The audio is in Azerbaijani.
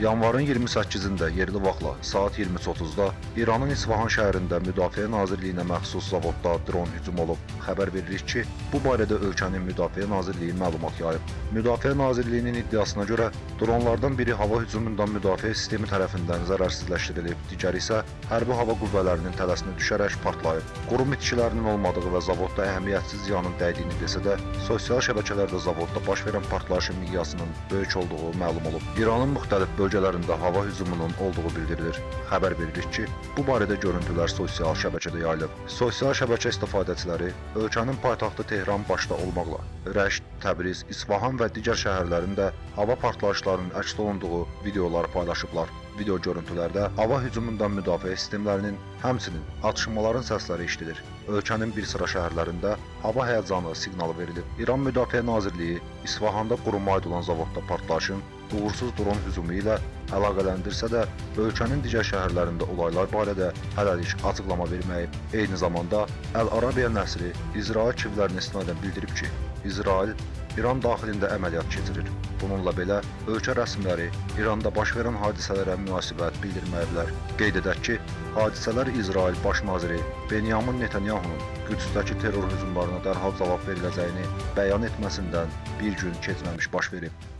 Yanvarın 28-də yerli vaxtla saat 20:30-da İranın İsfahan şəhərində Müdafiə Nazirliyinə məxsus zavodda dron hücum olub. Xəbər veririk ki, bu barədə ölkənin Müdafiə Nazirliyi məlumat yayıb. Müdafiə Nazirliyinin iddiasına görə dronlardan biri hava hücumundan müdafiə sistemi tərəfindən zərərsizləşdirilib, digəri isə hərbi hava qüvvələrinin tələsinə düşərək partlayıb. Qurum itkilərinin olmadığı və zavodda əhəmiyyətsiz ziyanın dəydiyini desə də, sosial şəbəkələrdə zavodda baş verən partlayışın miqyasının böyük olduğu məlum olub. İranın müxtəlif bölgələrində hava hücumunun olduğu bildirilir. Xəbər veririk ki, bu barədə görüntülər sosial şəbəkədə yayılıb. Sosial şəbəkə istifadəçiləri ölkənin paytaxtı Tehran başda olmaqla Rəşd, Təbriz, İsfahan və digər şəhərlərində hava partlayışlarının əks olunduğu videolar paylaşıblar. Video görüntülərdə hava hücumundan müdafiə sistemlərinin, həmçinin atışmaların səsləri eşidilir. Ölkənin bir sıra şəhərlərində hava həyəcanı siqnalı verilib. İran Müdafiə Nazirliyi İsfahanda quruma aid olan zavodda partlayışın uğursuz dron hücumu ilə əlaqələndirsə də, ölkənin digər şəhərlərində olaylar barədə hələlik açıqlama verməyib. Eyni zamanda Əl-Arabiya nəsri İsrail kivlərinə istinadən bildirib ki, İsrail İran daxilində əməliyyat keçirir. Bununla belə, ölkə rəsmiləri İranda baş verən hadisələrə münasibət bildirməyiblər. Qeyd edək ki, hadisələr İsrail Baş naziri Benyamin Netanyahunun Qüdsdəki terror hücumlarına dərhal cavab veriləcəyini bəyan etməsindən bir gün keçməmiş baş verib.